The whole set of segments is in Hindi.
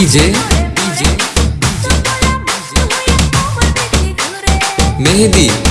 DJ Mehdi.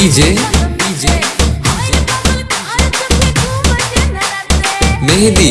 DJ DJ Mehdi